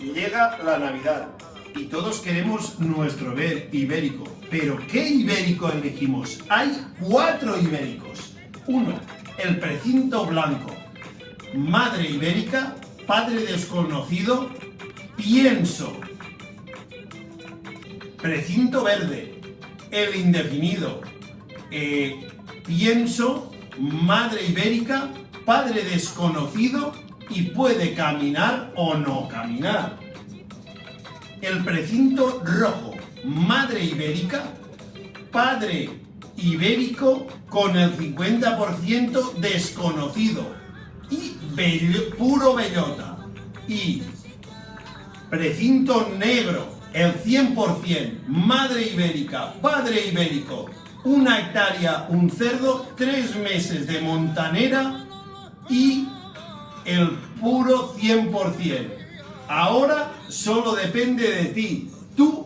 Llega la Navidad y todos queremos nuestro ver ibérico. Pero ¿qué ibérico elegimos? Hay cuatro ibéricos. Uno, el precinto blanco. Madre ibérica, padre desconocido, pienso. Precinto verde, el indefinido. Eh, pienso, madre ibérica, padre desconocido y puede caminar o no caminar. El precinto rojo, madre ibérica, padre ibérico con el 50% desconocido y puro bellota. Y precinto negro, el 100%, madre ibérica, padre ibérico, una hectárea, un cerdo, tres meses de montanera y el puro 100%. Ahora solo depende de ti. Tú.